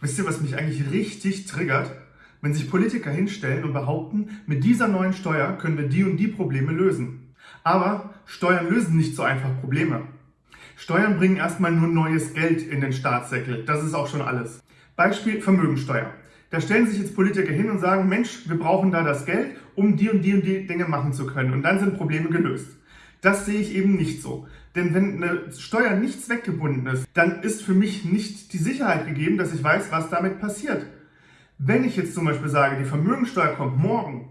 Wisst ihr, was mich eigentlich richtig triggert? Wenn sich Politiker hinstellen und behaupten, mit dieser neuen Steuer können wir die und die Probleme lösen. Aber Steuern lösen nicht so einfach Probleme. Steuern bringen erstmal nur neues Geld in den Staatssäckel. Das ist auch schon alles. Beispiel Vermögensteuer. Da stellen sich jetzt Politiker hin und sagen, Mensch, wir brauchen da das Geld, um die und die und die Dinge machen zu können. Und dann sind Probleme gelöst. Das sehe ich eben nicht so. Denn wenn eine Steuer nicht zweckgebunden ist, dann ist für mich nicht die Sicherheit gegeben, dass ich weiß, was damit passiert. Wenn ich jetzt zum Beispiel sage, die Vermögensteuer kommt morgen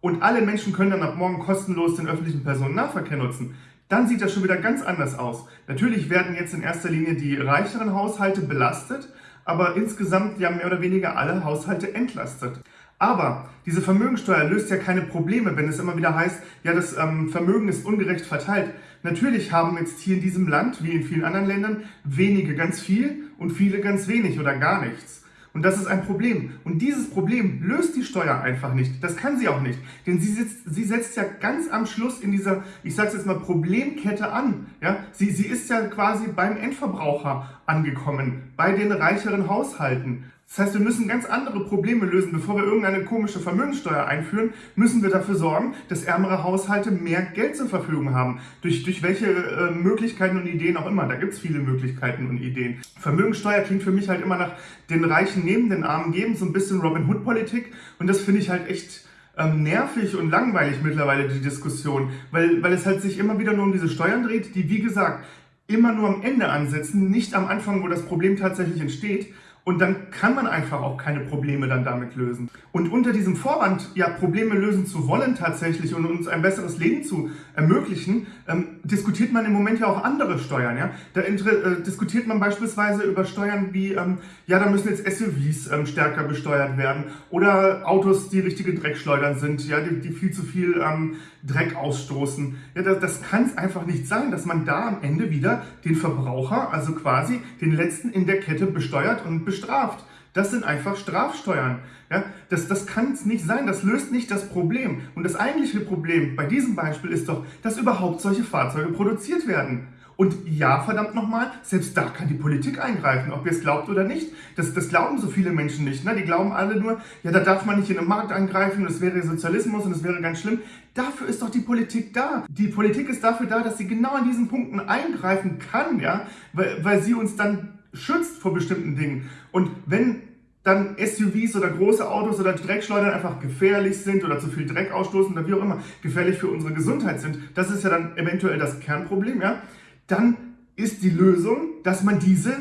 und alle Menschen können dann ab morgen kostenlos den öffentlichen Personennahverkehr nutzen, dann sieht das schon wieder ganz anders aus. Natürlich werden jetzt in erster Linie die reicheren Haushalte belastet, aber insgesamt ja mehr oder weniger alle Haushalte entlastet. Aber diese Vermögensteuer löst ja keine Probleme, wenn es immer wieder heißt, ja, das ähm, Vermögen ist ungerecht verteilt. Natürlich haben jetzt hier in diesem Land, wie in vielen anderen Ländern, wenige ganz viel und viele ganz wenig oder gar nichts. Und das ist ein Problem. Und dieses Problem löst die Steuer einfach nicht. Das kann sie auch nicht. Denn sie, sitzt, sie setzt ja ganz am Schluss in dieser, ich sage jetzt mal, Problemkette an. Ja? Sie, sie ist ja quasi beim Endverbraucher angekommen, bei den reicheren Haushalten. Das heißt, wir müssen ganz andere Probleme lösen. Bevor wir irgendeine komische Vermögenssteuer einführen, müssen wir dafür sorgen, dass ärmere Haushalte mehr Geld zur Verfügung haben. Durch, durch welche äh, Möglichkeiten und Ideen auch immer. Da gibt es viele Möglichkeiten und Ideen. Vermögenssteuer klingt für mich halt immer nach den Reichen neben den Armen geben, so ein bisschen Robin Hood-Politik. Und das finde ich halt echt ähm, nervig und langweilig mittlerweile, die Diskussion. Weil, weil es halt sich immer wieder nur um diese Steuern dreht, die, wie gesagt, immer nur am Ende ansetzen, nicht am Anfang, wo das Problem tatsächlich entsteht. Und dann kann man einfach auch keine Probleme dann damit lösen. Und unter diesem Vorwand, ja, Probleme lösen zu wollen tatsächlich und uns ein besseres Leben zu ermöglichen, ähm, diskutiert man im Moment ja auch andere Steuern. Ja? Da äh, diskutiert man beispielsweise über Steuern wie, ähm, ja, da müssen jetzt SUVs ähm, stärker besteuert werden oder Autos, die richtige Dreckschleudern sind, ja, die, die viel zu viel ähm, Dreck ausstoßen. Ja, das, das kann es einfach nicht sein, dass man da am Ende wieder den Verbraucher, also quasi den letzten in der Kette besteuert und bestraft. Das sind einfach Strafsteuern. Ja, das, das kann es nicht sein, das löst nicht das Problem. Und das eigentliche Problem bei diesem Beispiel ist doch, dass überhaupt solche Fahrzeuge produziert werden. Und ja, verdammt nochmal, selbst da kann die Politik eingreifen, ob ihr es glaubt oder nicht. Das, das glauben so viele Menschen nicht. Ne? Die glauben alle nur, ja, da darf man nicht in den Markt eingreifen, das wäre Sozialismus und das wäre ganz schlimm. Dafür ist doch die Politik da. Die Politik ist dafür da, dass sie genau an diesen Punkten eingreifen kann, ja, weil, weil sie uns dann schützt vor bestimmten Dingen. Und wenn dann SUVs oder große Autos oder Dreckschleudern einfach gefährlich sind oder zu viel Dreck ausstoßen oder wie auch immer gefährlich für unsere Gesundheit sind, das ist ja dann eventuell das Kernproblem, ja, dann ist die Lösung, dass man diese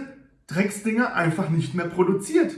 Drecksdinger einfach nicht mehr produziert.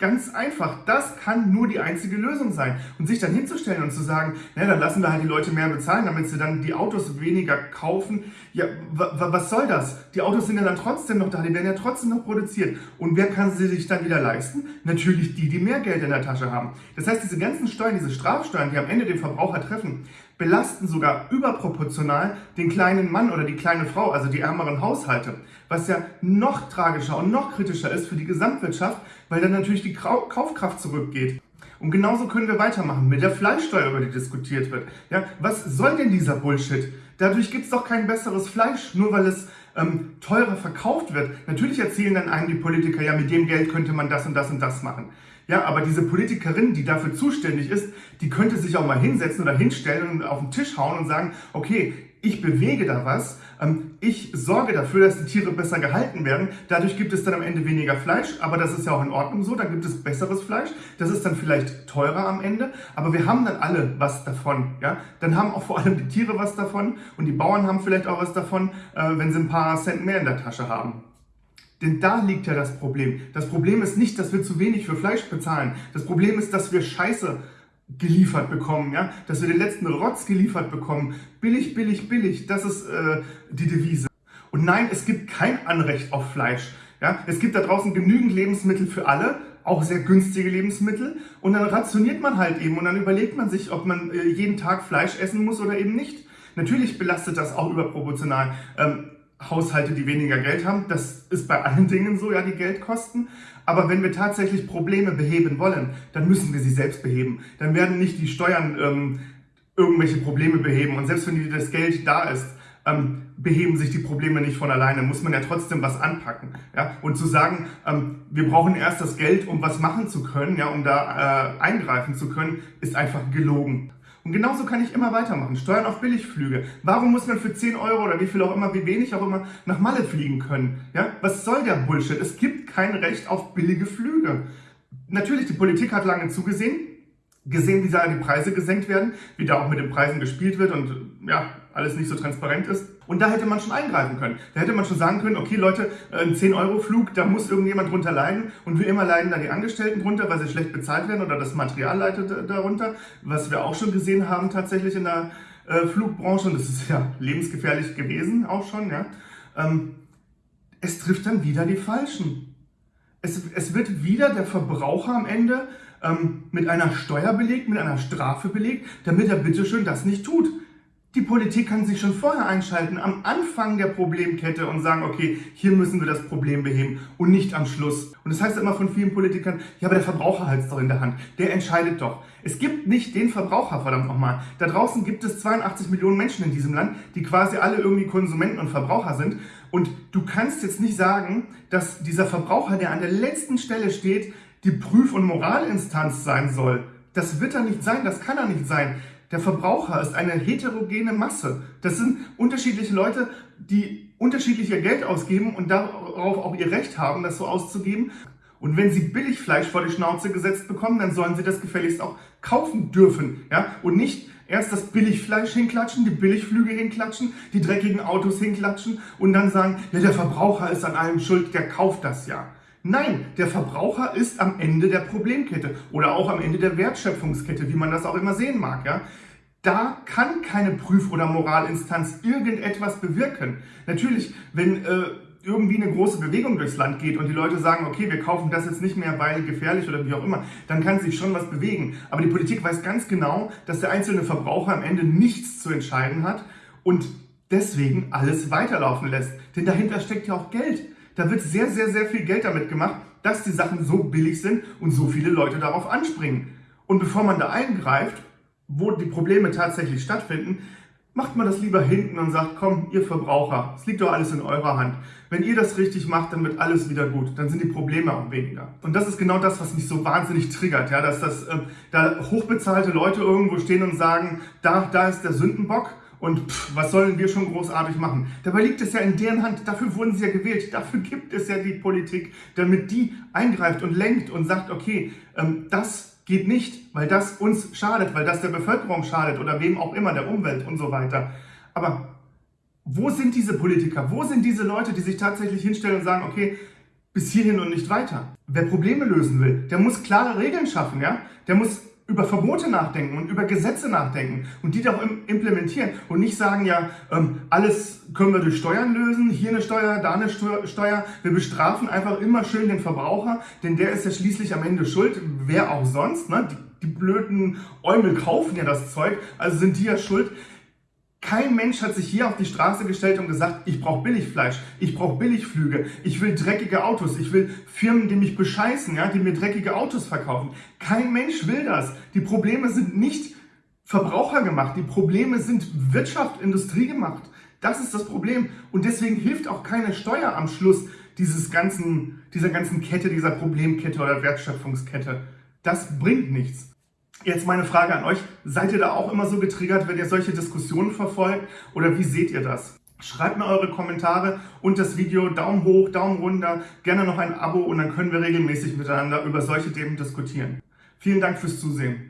Ganz einfach. Das kann nur die einzige Lösung sein. Und sich dann hinzustellen und zu sagen, na, dann lassen wir halt die Leute mehr bezahlen, damit sie dann die Autos weniger kaufen. Ja, was soll das? Die Autos sind ja dann trotzdem noch da, die werden ja trotzdem noch produziert. Und wer kann sie sich dann wieder leisten? Natürlich die, die mehr Geld in der Tasche haben. Das heißt, diese ganzen Steuern, diese Strafsteuern, die am Ende den Verbraucher treffen, belasten sogar überproportional den kleinen Mann oder die kleine Frau, also die ärmeren Haushalte. Was ja noch tragischer und noch kritischer ist für die Gesamtwirtschaft, weil dann natürlich die Kaufkraft zurückgeht. Und genauso können wir weitermachen mit der Fleischsteuer, über die diskutiert wird. Ja, was soll denn dieser Bullshit? Dadurch gibt es doch kein besseres Fleisch, nur weil es ähm, teurer verkauft wird. Natürlich erzählen dann einem die Politiker, ja, mit dem Geld könnte man das und das und das machen. Ja, aber diese Politikerin, die dafür zuständig ist, die könnte sich auch mal hinsetzen oder hinstellen und auf den Tisch hauen und sagen, okay, ich bewege da was, ähm, ich sorge dafür, dass die Tiere besser gehalten werden. Dadurch gibt es dann am Ende weniger Fleisch, aber das ist ja auch in Ordnung so. Dann gibt es besseres Fleisch. Das ist dann vielleicht teurer am Ende, aber wir haben dann alle was davon. Ja? Dann haben auch vor allem die Tiere was davon und die Bauern haben vielleicht auch was davon, äh, wenn sie ein paar Cent mehr in der Tasche haben. Denn da liegt ja das Problem. Das Problem ist nicht, dass wir zu wenig für Fleisch bezahlen. Das Problem ist, dass wir Scheiße geliefert bekommen, ja, dass wir den letzten Rotz geliefert bekommen. Billig, billig, billig, das ist äh, die Devise. Und nein, es gibt kein Anrecht auf Fleisch. Ja, es gibt da draußen genügend Lebensmittel für alle, auch sehr günstige Lebensmittel. Und dann rationiert man halt eben und dann überlegt man sich, ob man äh, jeden Tag Fleisch essen muss oder eben nicht. Natürlich belastet das auch überproportional. Ähm, Haushalte, die weniger Geld haben. Das ist bei allen Dingen so, ja, die Geld kosten. Aber wenn wir tatsächlich Probleme beheben wollen, dann müssen wir sie selbst beheben. Dann werden nicht die Steuern ähm, irgendwelche Probleme beheben. Und selbst wenn das Geld da ist, ähm, beheben sich die Probleme nicht von alleine, muss man ja trotzdem was anpacken. Ja? Und zu sagen, ähm, wir brauchen erst das Geld, um was machen zu können, ja, um da äh, eingreifen zu können, ist einfach gelogen. Und genauso kann ich immer weitermachen. Steuern auf Billigflüge. Warum muss man für 10 Euro oder wie viel auch immer, wie wenig auch immer, nach Malle fliegen können? Ja? Was soll der Bullshit? Es gibt kein Recht auf billige Flüge. Natürlich, die Politik hat lange zugesehen, gesehen, wie da die Preise gesenkt werden, wie da auch mit den Preisen gespielt wird und ja, alles nicht so transparent ist. Und da hätte man schon eingreifen können. Da hätte man schon sagen können, okay Leute, ein 10-Euro-Flug, da muss irgendjemand drunter leiden und wie immer leiden da die Angestellten drunter, weil sie schlecht bezahlt werden oder das Material leitet darunter, was wir auch schon gesehen haben tatsächlich in der äh, Flugbranche und das ist ja lebensgefährlich gewesen auch schon. Ja. Ähm, es trifft dann wieder die Falschen. Es, es wird wieder der Verbraucher am Ende ähm, mit einer Steuer belegt, mit einer Strafe belegt, damit er bitteschön das nicht tut. Die Politik kann sich schon vorher einschalten, am Anfang der Problemkette und sagen, okay, hier müssen wir das Problem beheben und nicht am Schluss. Und das heißt immer von vielen Politikern, ja, aber der Verbraucher hat es doch in der Hand, der entscheidet doch. Es gibt nicht den Verbraucher, verdammt nochmal. Da draußen gibt es 82 Millionen Menschen in diesem Land, die quasi alle irgendwie Konsumenten und Verbraucher sind. Und du kannst jetzt nicht sagen, dass dieser Verbraucher, der an der letzten Stelle steht, die Prüf- und Moralinstanz sein soll. Das wird er nicht sein, das kann er nicht sein. Der Verbraucher ist eine heterogene Masse. Das sind unterschiedliche Leute, die unterschiedlicher Geld ausgeben und darauf auch ihr Recht haben, das so auszugeben. Und wenn sie Billigfleisch vor die Schnauze gesetzt bekommen, dann sollen sie das gefälligst auch kaufen dürfen. Ja? Und nicht erst das Billigfleisch hinklatschen, die Billigflüge hinklatschen, die dreckigen Autos hinklatschen und dann sagen, ja, der Verbraucher ist an allem schuld, der kauft das ja. Nein, der Verbraucher ist am Ende der Problemkette oder auch am Ende der Wertschöpfungskette, wie man das auch immer sehen mag. Ja? Da kann keine Prüf- oder Moralinstanz irgendetwas bewirken. Natürlich, wenn äh, irgendwie eine große Bewegung durchs Land geht und die Leute sagen, okay, wir kaufen das jetzt nicht mehr, weil gefährlich oder wie auch immer, dann kann sich schon was bewegen. Aber die Politik weiß ganz genau, dass der einzelne Verbraucher am Ende nichts zu entscheiden hat und deswegen alles weiterlaufen lässt. Denn dahinter steckt ja auch Geld. Da wird sehr, sehr, sehr viel Geld damit gemacht, dass die Sachen so billig sind und so viele Leute darauf anspringen. Und bevor man da eingreift, wo die Probleme tatsächlich stattfinden, macht man das lieber hinten und sagt, komm, ihr Verbraucher, es liegt doch alles in eurer Hand. Wenn ihr das richtig macht, dann wird alles wieder gut. Dann sind die Probleme auch weniger. Und das ist genau das, was mich so wahnsinnig triggert, ja, dass das, äh, da hochbezahlte Leute irgendwo stehen und sagen, da, da ist der Sündenbock und pff, was sollen wir schon großartig machen? Dabei liegt es ja in deren Hand. Dafür wurden sie ja gewählt. Dafür gibt es ja die Politik, damit die eingreift und lenkt und sagt, okay, ähm, das geht nicht, weil das uns schadet, weil das der Bevölkerung schadet oder wem auch immer, der Umwelt und so weiter. Aber wo sind diese Politiker? Wo sind diese Leute, die sich tatsächlich hinstellen und sagen, okay, bis hierhin und nicht weiter? Wer Probleme lösen will, der muss klare Regeln schaffen, ja? Der muss über Verbote nachdenken und über Gesetze nachdenken und die doch implementieren und nicht sagen, ja, ähm, alles können wir durch Steuern lösen, hier eine Steuer, da eine Steuer. Wir bestrafen einfach immer schön den Verbraucher, denn der ist ja schließlich am Ende schuld, wer auch sonst. Ne? Die, die blöden Eumel kaufen ja das Zeug, also sind die ja schuld. Kein Mensch hat sich hier auf die Straße gestellt und gesagt, ich brauche Billigfleisch, ich brauche Billigflüge, ich will dreckige Autos, ich will Firmen, die mich bescheißen, ja, die mir dreckige Autos verkaufen. Kein Mensch will das. Die Probleme sind nicht Verbraucher gemacht, die Probleme sind Wirtschaft, Industrie gemacht. Das ist das Problem. Und deswegen hilft auch keine Steuer am Schluss dieses ganzen, dieser ganzen Kette, dieser Problemkette oder Wertschöpfungskette. Das bringt nichts. Jetzt meine Frage an euch, seid ihr da auch immer so getriggert, wenn ihr solche Diskussionen verfolgt oder wie seht ihr das? Schreibt mir eure Kommentare und das Video, Daumen hoch, Daumen runter, gerne noch ein Abo und dann können wir regelmäßig miteinander über solche Themen diskutieren. Vielen Dank fürs Zusehen.